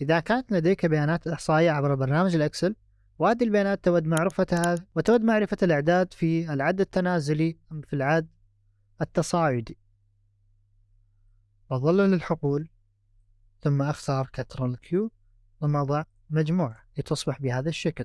إذا كانت لديك بيانات إحصائية عبر برنامج ال Excel وهذه البيانات تود معرفتها وتود معرفة الإعداد في العد التنازلي أم في العد التصاعدي. أظلل الحقول ثم أختار control Q ثم أضع مجموعة لتصبح بهذا الشكل.